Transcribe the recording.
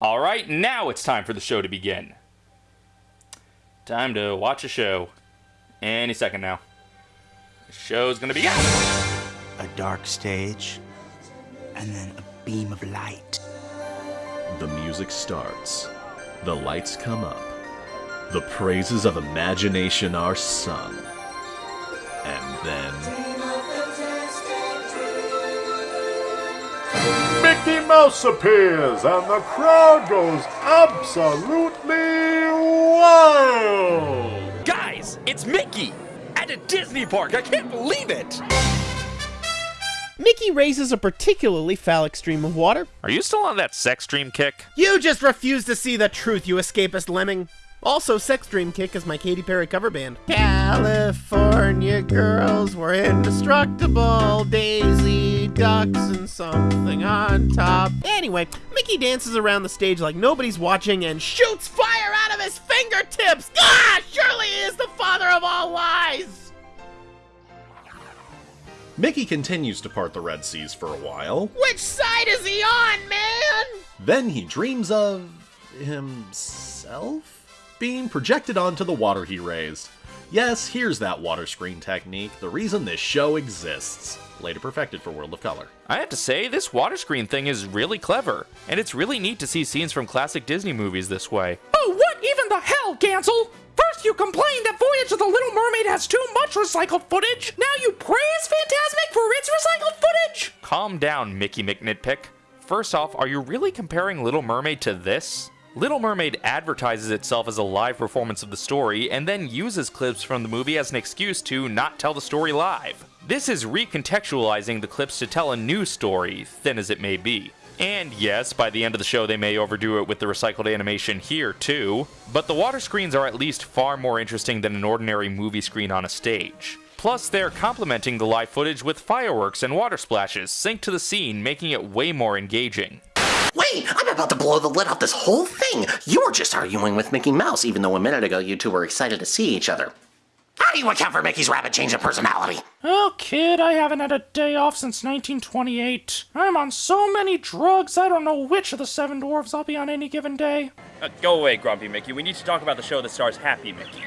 All right, now it's time for the show to begin. Time to watch a show. Any second now. The show's gonna begin. A dark stage, and then a beam of light. The music starts. The lights come up. The praises of imagination are sung. Mouse appears and the crowd goes absolutely wild. Guys, it's Mickey! At a Disney park! I can't believe it! Mickey raises a particularly phallic stream of water. Are you still on that sex dream kick? You just refuse to see the truth, you escapist lemming. Also, Sex Dream Kick is my Katy Perry cover band. California girls were indestructible. Daisy Ducks and something on top. Anyway, Mickey dances around the stage like nobody's watching and shoots fire out of his fingertips. Ah, surely he is the father of all lies. Mickey continues to part the Red Seas for a while. Which side is he on, man? Then he dreams of. himself? Being projected onto the water he raised. Yes, here's that water screen technique, the reason this show exists. Later perfected for World of Color. I have to say, this water screen thing is really clever, and it's really neat to see scenes from classic Disney movies this way. Oh, what even the hell, Gansel? First you complain that Voyage of the Little Mermaid has too much recycled footage. Now you praise Fantasmic for its recycled footage. Calm down, Mickey McNitpick. First off, are you really comparing Little Mermaid to this? Little Mermaid advertises itself as a live performance of the story and then uses clips from the movie as an excuse to not tell the story live. This is recontextualizing the clips to tell a new story, thin as it may be. And yes, by the end of the show they may overdo it with the recycled animation here too, but the water screens are at least far more interesting than an ordinary movie screen on a stage. Plus, they're complementing the live footage with fireworks and water splashes synced to the scene, making it way more engaging. Wait, I'm about to blow the lid off this whole thing. You were just arguing with Mickey Mouse, even though a minute ago you two were excited to see each other. How do you account for Mickey's rapid change of personality? Oh, kid, I haven't had a day off since 1928. I'm on so many drugs, I don't know which of the seven dwarfs I'll be on any given day. Uh, go away, Grumpy Mickey. We need to talk about the show that stars Happy Mickey.